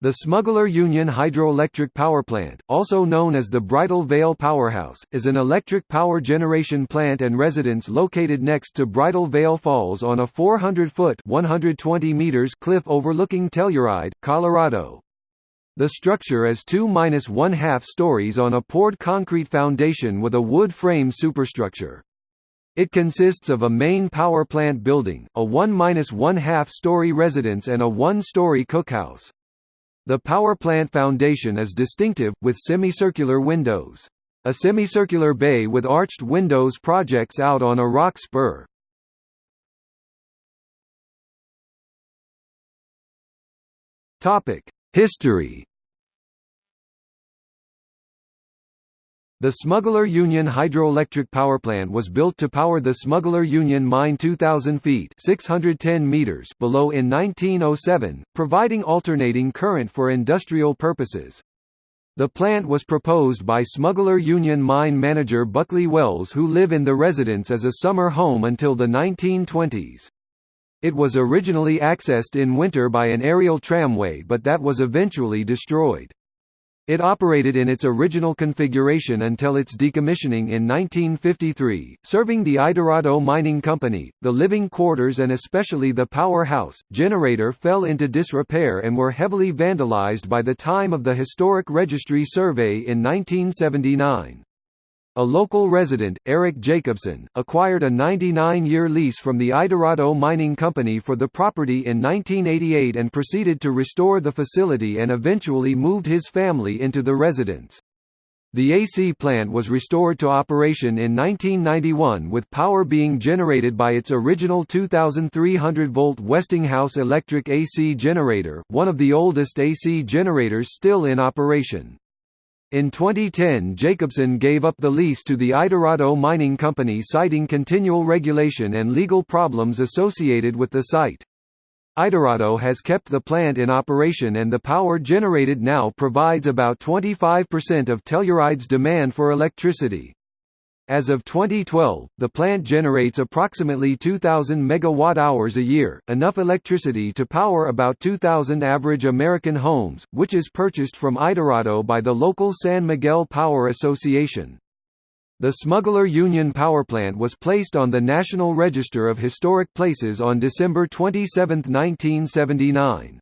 The Smuggler Union Hydroelectric Power Plant, also known as the Bridal Veil Powerhouse, is an electric power generation plant and residence located next to Bridal Veil Falls on a 400-foot (120 meters) cliff overlooking Telluride, Colorado. The structure is 2–1/2 stories on a poured concrete foundation with a wood frame superstructure. It consists of a main power plant building, a 1–1/2 story residence and a one-story cookhouse. The power plant foundation is distinctive, with semicircular windows. A semicircular bay with arched windows projects out on a rock spur. History The Smuggler Union hydroelectric power plant was built to power the Smuggler Union mine 2,000 feet 610 meters below in 1907, providing alternating current for industrial purposes. The plant was proposed by Smuggler Union mine manager Bulkeley Wells who live in the residence as a summer home until the 1920s. It was originally accessed in winter by an aerial tramway but that was eventually destroyed. It operated in its original configuration until its decommissioning in 1953, serving the Idarado Mining Company. The living quarters and especially the powerhouse generator fell into disrepair and were heavily vandalized by the time of the Historic Registry survey in 1979. A local resident, Eric Jacobson, acquired a 99-year lease from the Idarado Mining Company for the property in 1988 and proceeded to restore the facility and eventually moved his family into the residence. The AC plant was restored to operation in 1991 with power being generated by its original 2300-volt Westinghouse electric AC generator, one of the oldest AC generators still in operation. In 2010 Jacobson gave up the lease to the Idarado Mining Company citing continual regulation and legal problems associated with the site. Idarado has kept the plant in operation and the power generated now provides about 25% of Telluride's demand for electricity. As of 2012, the plant generates approximately 2,000 megawatt-hours a year, enough electricity to power about 2,000 average American homes, which is purchased from Idarado by the local San Miguel Power Association. The Smuggler Union Power Plant was placed on the National Register of Historic Places on December 27, 1979.